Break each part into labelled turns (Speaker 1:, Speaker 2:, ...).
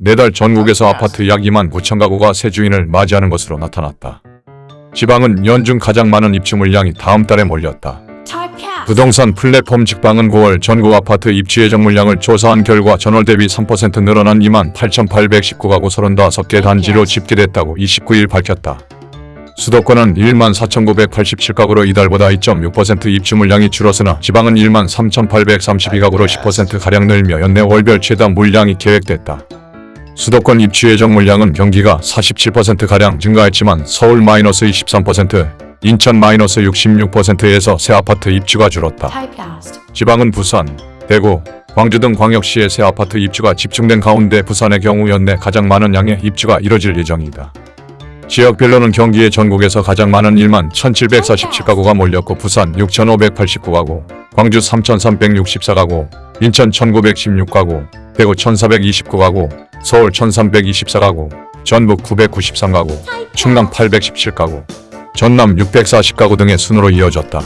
Speaker 1: 내달 전국에서 아파트 약 2만 9천 가구가 새 주인을 맞이하는 것으로 나타났다. 지방은 연중 가장 많은 입주 물량이 다음 달에 몰렸다. 부동산 플랫폼 직방은 9월 전국 아파트 입주 예정 물량을 조사한 결과 전월 대비 3% 늘어난 2만 8,819가구 35개 단지로 집계됐다고 29일 밝혔다. 수도권은 1만 4,987가구로 이달보다 2.6% 입주 물량이 줄었으나 지방은 1만 3,832가구로 10%가량 늘며 연내 월별 최다 물량이 계획됐다. 수도권 입주 예정 물량은 경기가 47%가량 증가했지만 서울 마이너스 23%, 인천 마이너스 66%에서 새 아파트 입주가 줄었다. 지방은 부산, 대구, 광주 등 광역시의 새 아파트 입주가 집중된 가운데 부산의 경우 연내 가장 많은 양의 입주가 이뤄질 예정이다. 지역별로는 경기의 전국에서 가장 많은 1만 1,747가구가 몰렸고 부산 6,589가구, 광주 3,364가구, 인천 1,916가구, 대구 1,429가구, 서울 1,324가구, 전북 993가구, 충남 817가구, 전남 640가구 등의 순으로 이어졌다.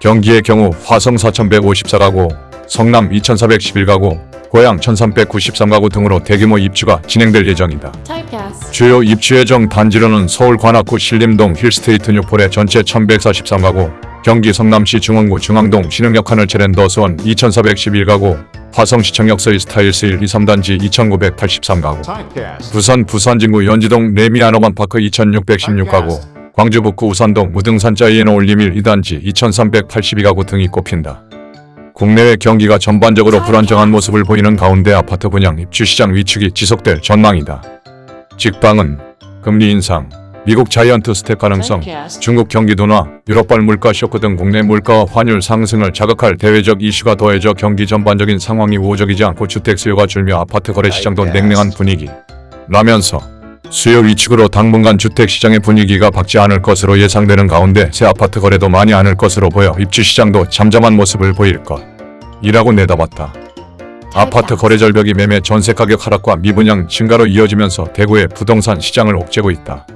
Speaker 1: 경기의 경우 화성 4,154가구, 성남 2,411가구, 고양 1,393가구 등으로 대규모 입주가 진행될 예정이다. 주요 입주 예정 단지로는 서울 관악구 신림동 힐스테이트 뉴폴의 전체 1143가구, 경기 성남시 중원구 중앙동 신흥역 하늘 체랜더스원 2411가구, 화성시청역 서이 스타일스 1, 2, 3단지 2983가구,
Speaker 2: Typecast.
Speaker 1: 부산 부산진구 연지동 레미아노반파크 2616가구, 광주 북구 우산동 무등산자 이에노 올리밀 2단지 2382가구 등이 꼽힌다. 국내외 경기가 전반적으로 불안정한 모습을 보이는 가운데 아파트 분양 입주 시장 위축이 지속될 전망이다. 직방은 금리 인상, 미국 자이언트 스텝 가능성. 중국 경기 둔화, 유럽발 물가 쇼크 등 국내 물가와 환율 상승을 자극할 대외적 이슈가 더해져 경기 전반적인 상황이 우호적이지 않고 주택 수요가 줄며 아파트 거래 시장도 냉랭한 분위기. 라면서 수요 위축으로 당분간 주택 시장의 분위기가 밝지 않을 것으로 예상되는 가운데 새 아파트 거래도 많지 않을 것으로 보여 입주 시장도 잠잠한 모습을 보일 것. 이라고 내다봤다. 아파트 거래 절벽이 매매 전세 가격 하락과 미분양 증가로 이어지면서 대구의 부동산 시장을 옥죄고 있다.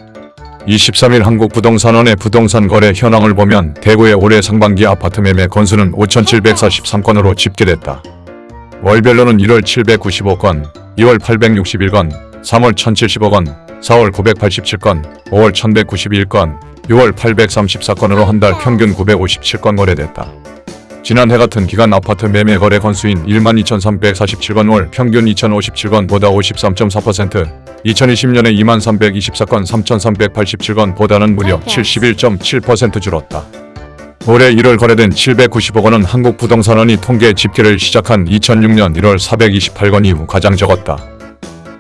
Speaker 1: 23일 한국부동산원의 부동산 거래 현황을 보면 대구의 올해 상반기 아파트 매매 건수는 5,743건으로 집계됐다. 월별로는 1월 795건, 2월 861건, 3월 1,070건, 4월 987건, 5월 1,191건, 6월 834건으로 한 달 평균 957건 거래됐다. 지난해 같은 기간 아파트 매매 거래 건수인 12,347건 월 평균 2,057건보다 53.4%, 2020년에 2324건 3,387건보다는 무려 71.7% 줄었다. 올해 1월 거래된 795건 은 한국부동산원이 통계 집계를 시작한 2006년 1월 428건 이후 가장 적었다.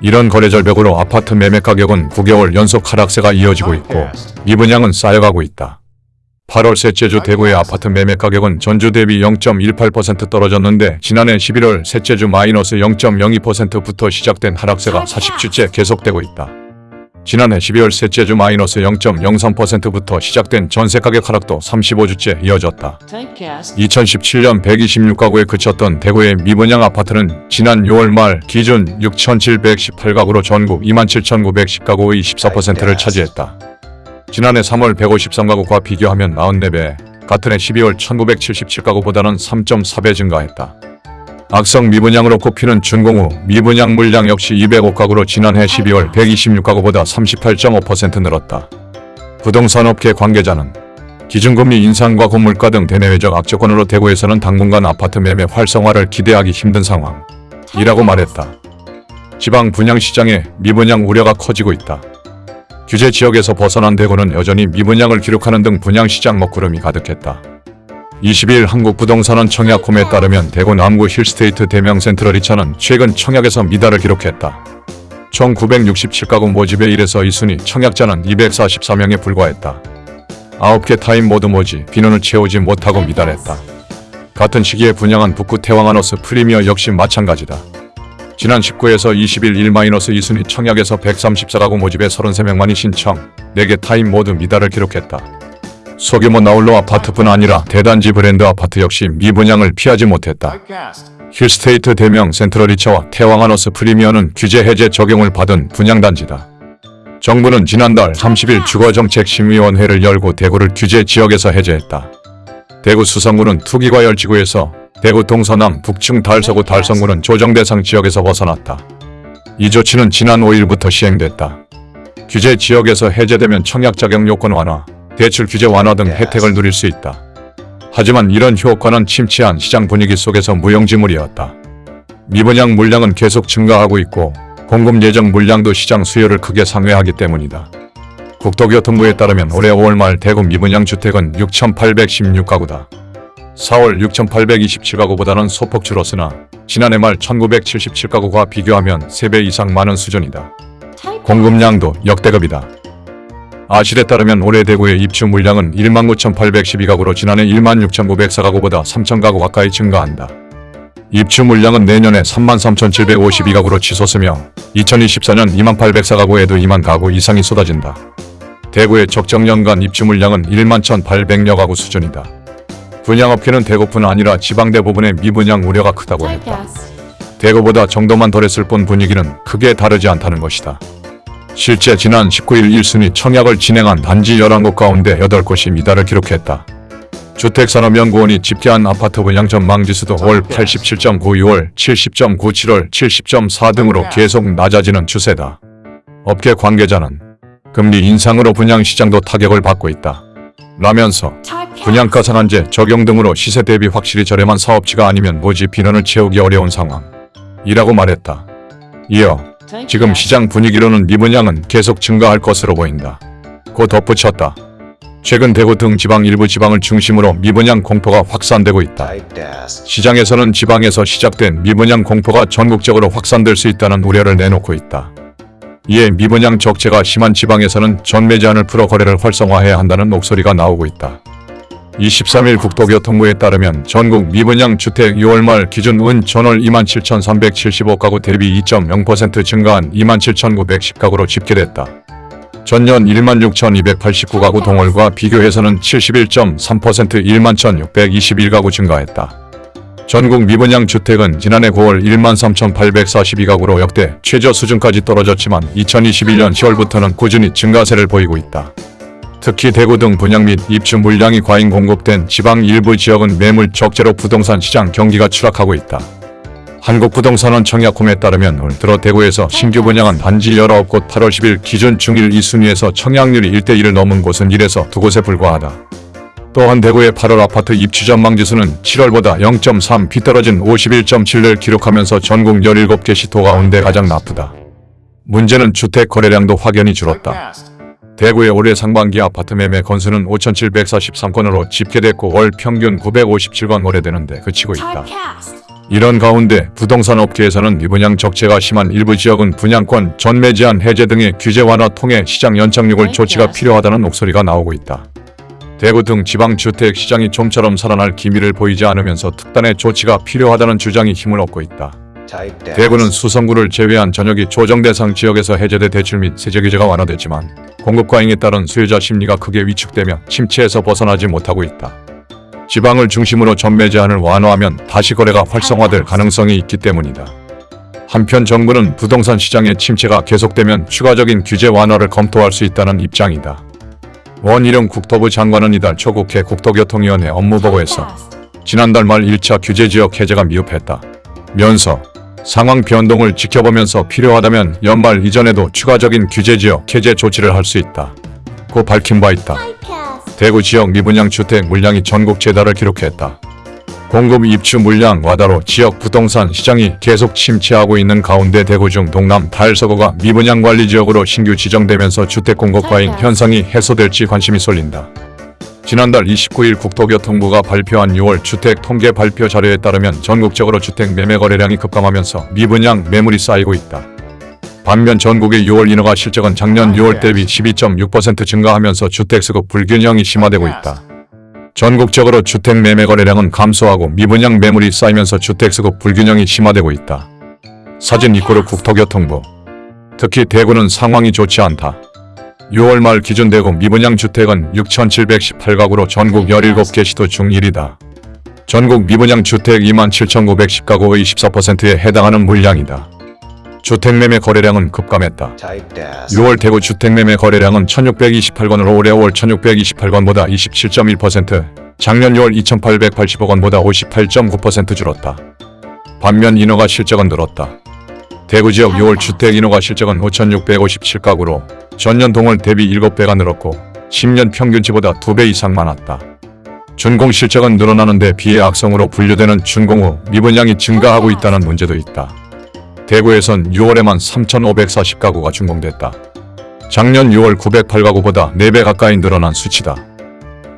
Speaker 1: 이런 거래 절벽으로 아파트 매매 가격은 9개월 연속 하락세가 이어지고 있고 미분양은 쌓여가고 있다. 8월 셋째 주 대구의 아파트 매매 가격은 전주 대비 0.18% 떨어졌는데 지난해 11월 셋째 주 마이너스 0.02%부터 시작된 하락세가 40주째 계속되고 있다. 지난해 12월 셋째 주 마이너스 0.03%부터 시작된 전세 가격 하락도 35주째 이어졌다.
Speaker 3: Typecast.
Speaker 1: 2017년 126가구에 그쳤던 대구의 미분양 아파트는 지난 6월 말 기준 6,718가구로 전국 27,910가구의 14%를 차지했다. 지난해 3월 153가구과 비교하면 44배, 같은 해 12월 1977가구보다는 3.4배 증가했다. 악성 미분양으로 꼽히는 준공후 미분양 물량 역시 205가구로 지난해 12월 126가구보다 38.5% 늘었다. 부동산업계 관계자는 기준금리 인상과 고물가 등 대내외적 악조건으로 대구에서는 당분간 아파트 매매 활성화를 기대하기 힘든 상황이라고 말했다. 지방 분양시장에 미분양 우려가 커지고 있다. 규제 지역에서 벗어난 대구는 여전히 미분양을 기록하는 등 분양시장 먹구름이 가득했다. 20일 한국부동산원 청약홈에 따르면 대구 남구 힐스테이트 대명 센트럴 2차는 최근 청약에서 미달을 기록했다. 총 967가구 모집에 1에서 2순위 청약자는 244명에 불과했다. 9개 타입 모두 모집 인원을 채우지 못하고 미달했다. 같은 시기에 분양한 북구 태왕아너스 프리미어 역시 마찬가지다. 지난 19에서 20일 1-2순위 청약에서 134가구 모집에 33명만이 신청, 4개 타입 모두 미달을 기록했다. 소규모 나홀로 아파트뿐 아니라 대단지 브랜드 아파트 역시 미분양을 피하지 못했다. 힐스테이트 대명 센트럴 리처와 태왕하너스 프리미어는 규제 해제 적용을 받은 분양단지다. 정부는 지난달 30일 주거정책심의원회를 열고 대구를 규제 지역에서 해제했다. 대구 수성구는 투기과열지구에서 대구 동서남 북충 달서구 달성구는 조정대상 지역에서 벗어났다. 이 조치는 지난 5일부터 시행됐다. 규제 지역에서 해제되면 청약 자격 요건 완화, 대출 규제 완화 등 혜택을 누릴 수 있다. 하지만 이런 효과는 침체한 시장 분위기 속에서 무용지물이었다. 미분양 물량은 계속 증가하고 있고 공급 예정 물량도 시장 수요를 크게 상회하기 때문이다. 국토교통부에 따르면 올해 5월 말 대구 미분양 주택은 6,816가구다. 4월 6,827가구보다는 소폭 줄었으나 지난해 말 1,977가구와 비교하면 3배 이상 많은 수준이다. 공급량도 역대급이다. 아실에 따르면 올해 대구의 입주 물량은 19,812가구로 지난해 16,904가구보다 3,000가구 가까이 증가한다. 입주 물량은 내년에 33,752가구로 치솟으며 2024년 2804가구에도 2만 가구 이상이 쏟아진다. 대구의 적정 연간 입주 물량은 1만 1,800여 가구 수준이다. 분양업계는 대구뿐 아니라 지방 대부분의 미분양 우려가 크다고 했다. 대구보다 정도만 덜했을 뿐 분위기는 크게 다르지 않다는 것이다. 실제 지난 19일 1순위 청약을 진행한 단지 11곳 가운데 8곳이 미달을 기록했다. 주택산업연구원이 집계한 아파트 분양 전망 지수도 월 87.9, 6월 70.9, 7월 70.4 등으로 계속 낮아지는 추세다. 업계 관계자는 금리 인상으로 분양 시장도 타격을 받고 있다. 라면서 분양가 상한제 적용 등으로 시세 대비 확실히 저렴한 사업지가 아니면 모집 인원을 채우기 어려운 상황. 이라고 말했다. 이어 지금 시장 분위기로는 미분양은 계속 증가할 것으로 보인다. 고 덧붙였다. 최근 대구 등 지방 일부 지방을 중심으로 미분양 공포가 확산되고 있다. 시장에서는 지방에서 시작된 미분양 공포가 전국적으로 확산될 수 있다는 우려를 내놓고 있다. 이에 미분양 적체가 심한 지방에서는 전매 제한을 풀어 거래를 활성화해야 한다는 목소리가 나오고 있다. 23일 국토교통부에 따르면 전국 미분양 주택 6월 말 기준 은 전월 27,375가구 대비 2.0% 증가한 27,910가구로 집계됐다. 전년 16,289가구 동월과 비교해서는 71.3% 11,621가구 증가했다. 전국 미분양 주택은 지난해 9월 13,842가구로 역대 최저 수준까지 떨어졌지만 2021년 10월부터는 꾸준히 증가세를 보이고 있다. 특히 대구 등 분양 및 입주 물량이 과잉 공급된 지방 일부 지역은 매물 적재로 부동산 시장 경기가 추락하고 있다. 한국부동산원 청약홈에 따르면 올 들어 대구에서 신규 분양한 단지 19곳 8월 10일 기준 중일 2순위에서 청약률이 1대1을 넘은 곳은 1에서 2곳에 불과하다. 또한 대구의 8월 아파트 입주 전망 지수는 7월보다 0.3 비떨어진 51.7를 기록하면서 전국 17개 시도 가운데 가장 나쁘다. 문제는 주택 거래량도 확연히 줄었다. 대구의 올해 상반기 아파트 매매 건수는 5,743건으로 집계됐고 월 평균 957건 거래되는데 그치고 있다. 이런 가운데 부동산 업계에서는 미분양 적체가 심한 일부 지역은 분양권 전매 제한 해제 등의 규제 완화 통해 시장 연착륙을 조치가 필요하다는 목소리가 나오고 있다. 대구 등 지방 주택 시장이 좀처럼 살아날 기미를 보이지 않으면서 특단의 조치가 필요하다는 주장이 힘을 얻고 있다. 대구는 수성구를 제외한 전역이 조정 대상 지역에서 해제돼 대출 및 세제 규제가 완화됐지만 공급 과잉에 따른 수요자 심리가 크게 위축되며 침체에서 벗어나지 못하고 있다. 지방을 중심으로 전매 제한을 완화하면 다시 거래가 활성화될 가능성이 있기 때문이다. 한편 정부는 부동산 시장의 침체가 계속되면 추가적인 규제 완화를 검토할 수 있다는 입장이다. 원희룡 국토부 장관은 이달 초 국회 국토교통위원회 업무보고에서 지난달 말 1차 규제지역 해제가 미흡했다. 면서 상황 변동을 지켜보면서 필요하다면 연말 이전에도 추가적인 규제 지역 해제 조치를 할 수 있다. 고 밝힌 바 있다. 대구 지역 미분양 주택 물량이 전국 최다를 기록했다. 공급 입주 물량 와다로 지역 부동산 시장이 계속 침체하고 있는 가운데 대구 중 동남 달서구가 미분양 관리 지역으로 신규 지정되면서 주택 공급 과잉 현상이 해소될지 관심이 쏠린다. 지난달 29일 국토교통부가 발표한 6월 주택 통계 발표 자료에 따르면 전국적으로 주택 매매 거래량이 급감하면서 미분양 매물이 쌓이고 있다. 반면 전국의 6월 인허가 실적은 작년 6월 대비 12.6% 증가하면서 주택 수급 불균형이 심화되고 있다. 전국적으로 주택 매매 거래량은 감소하고 미분양 매물이 쌓이면서 주택 수급 불균형이 심화되고 있다. 사진 이코르 국토교통부 특히 대구는 상황이 좋지 않다. 6월 말 기준 대구 미분양 주택은 6,718가구로 전국 17개 시도 중 1위다. 전국 미분양 주택 27,910가구의 14%에 해당하는 물량이다. 주택매매 거래량은 급감했다. 6월 대구 주택매매 거래량은 1628건으로 올해 5월 1628건보다 27.1%, 작년 6월 2885건보다 58.9% 줄었다. 반면 인허가 실적은 늘었다. 대구 지역 6월 주택 인허가 실적은 5,657가구로 전년 동월 대비 7배가 늘었고 10년 평균치보다 2배 이상 많았다. 준공 실적은 늘어나는 데 비해 악성으로 분류되는 준공 후 미분양이 증가하고 있다는 문제도 있다. 대구에선 6월에만 3,540가구가 준공됐다. 작년 6월 908가구보다 4배 가까이 늘어난 수치다.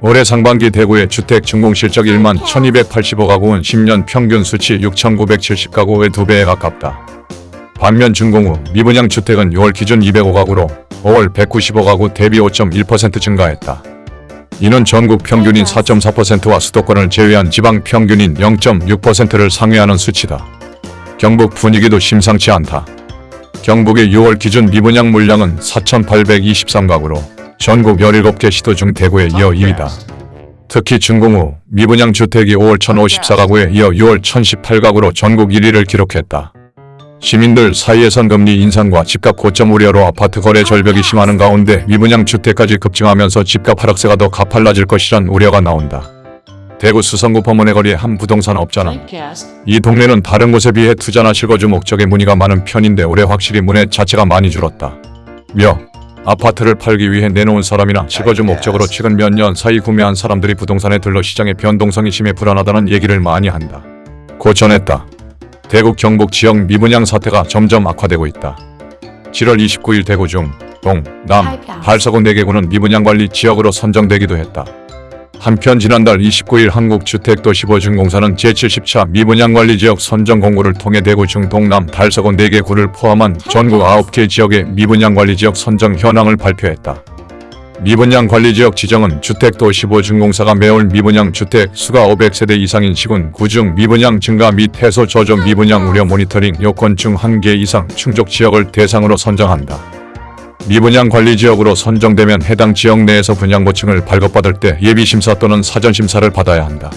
Speaker 1: 올해 상반기 대구의 주택 준공 실적 1만 1285가구는 10년 평균 수치 6,970가구의 2배에 가깝다. 반면 준공 후 미분양 주택은 6월 기준 205가구로 5월 195가구 대비 5.1% 증가했다. 이는 전국 평균인 4.4%와 수도권을 제외한 지방 평균인 0.6%를 상회하는 수치다. 경북 분위기도 심상치 않다. 경북의 6월 기준 미분양 물량은 4,823가구로 전국 17개 시도 중 대구에 이어 2위다. 특히 준공 후 미분양 주택이 5월 1,054가구에 이어 6월 1,018가구로 전국 1위를 기록했다. 시민들 사이에선 금리 인상과 집값 고점 우려로 아파트 거래 절벽이 심하는 가운데 미분양 주택까지 급증하면서 집값 하락세가 더 가팔라질 것이란 우려가 나온다. 대구 수성구 범원의 거리의 한 부동산 업자는 이 동네는 다른 곳에 비해 투자나 실거주 목적의 문의가 많은 편인데 올해 확실히 문의 자체가 많이 줄었다. 며 아파트를 팔기 위해 내놓은 사람이나 실거주 목적으로 최근 몇 년 사이 구매한 사람들이 부동산에 들러 시장의 변동성이 심해 불안하다는 얘기를 많이 한다. 고 전했다. 대구 경북 지역 미분양 사태가 점점 악화되고 있다. 7월 29일 대구 중, 동, 남, 발서구 4개구는 미분양 관리 지역으로 선정되기도 했다. 한편 지난달 29일 한국주택도시보증공사는 제70차 미분양관리지역 선정 공고를 통해 대구 중 동남 달서구 4개 구를 포함한 전국 9개 지역의 미분양관리지역 선정 현황을 발표했다. 미분양 관리지역 지정은 주택도시보증공사가 매월 미분양 주택 수가 500세대 이상인 시군 구중 미분양 증가 및 해소 저조 미분양 우려 모니터링 요건 중한개 이상 충족 지역을 대상으로 선정한다. 미분양 관리 지역으로 선정되면 해당 지역 내에서 분양 보층을 발급받을 때 예비 심사 또는 사전 심사를 받아야 한다.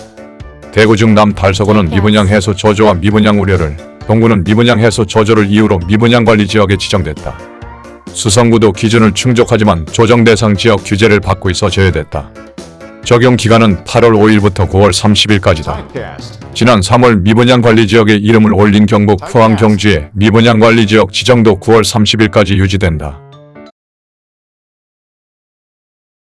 Speaker 1: 대구 중남 달서구는 미분양 해소 저조와 미분양 우려를, 동구는 미분양 해소 저조를 이유로 미분양 관리 지역에 지정됐다. 수성구도 기준을 충족하지만 조정 대상 지역 규제를 받고 있어 제외됐다. 적용 기간은 8월 5일부터 9월 30일까지다. 지난 3월 미분양 관리 지역에 이름을 올린 경북 포항 경주의 미분양 관리 지역 지정도 9월 30일까지 유지된다.